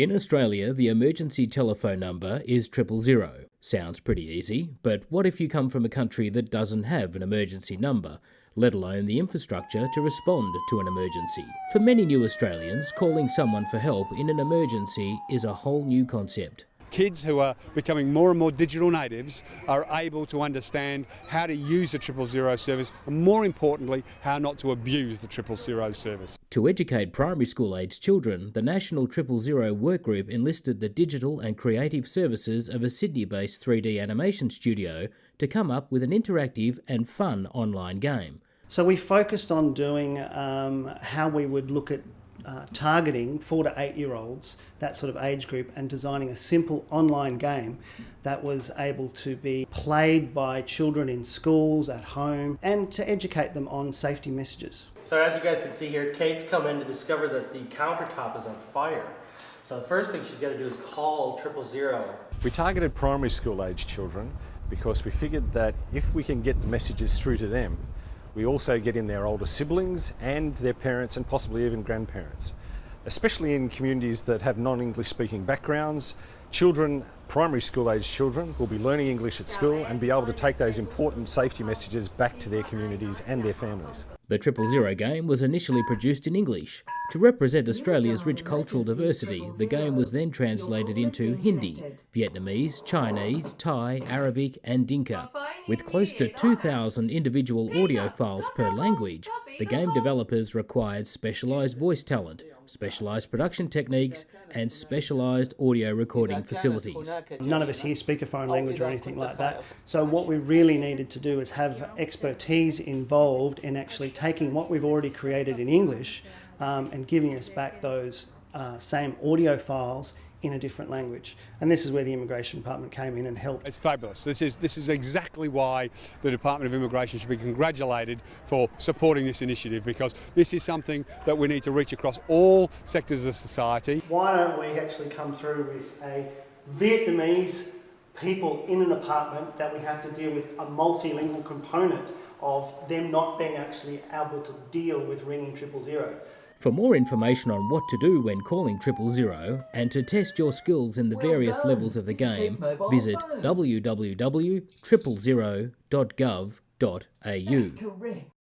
In Australia, the emergency telephone number is triple zero. Sounds pretty easy, but what if you come from a country that doesn't have an emergency number, let alone the infrastructure to respond to an emergency? For many new Australians, calling someone for help in an emergency is a whole new concept kids who are becoming more and more digital natives are able to understand how to use the triple zero service and more importantly how not to abuse the triple zero service. To educate primary school aged children, the National Triple Zero Workgroup enlisted the digital and creative services of a Sydney based 3D animation studio to come up with an interactive and fun online game. So we focused on doing um, how we would look at uh, targeting four to eight year olds, that sort of age group, and designing a simple online game that was able to be played by children in schools, at home, and to educate them on safety messages. So as you guys can see here, Kate's come in to discover that the countertop is on fire. So the first thing she's got to do is call triple zero. We targeted primary school age children because we figured that if we can get the messages through to them, we also get in their older siblings and their parents and possibly even grandparents. Especially in communities that have non-English speaking backgrounds, children, primary school age children, will be learning English at school and be able to take those important safety messages back to their communities and their families. The Triple Zero game was initially produced in English. To represent Australia's rich cultural diversity, the game was then translated into Hindi, Vietnamese, Chinese, Thai, Arabic and Dinka. With close to 2,000 individual audio files per language, the game developers required specialised voice talent, specialised production techniques and specialised audio recording facilities. None of us here speak a foreign language or anything like that, so what we really needed to do is have expertise involved in actually taking what we've already created in English um, and giving us back those uh, same audio files in a different language. And this is where the Immigration Department came in and helped. It's fabulous. This is, this is exactly why the Department of Immigration should be congratulated for supporting this initiative because this is something that we need to reach across all sectors of society. Why don't we actually come through with a Vietnamese people in an apartment that we have to deal with a multilingual component of them not being actually able to deal with ringing triple zero. For more information on what to do when calling triple zero and to test your skills in the well various done. levels of the game, visit www.triplezero.gov.au.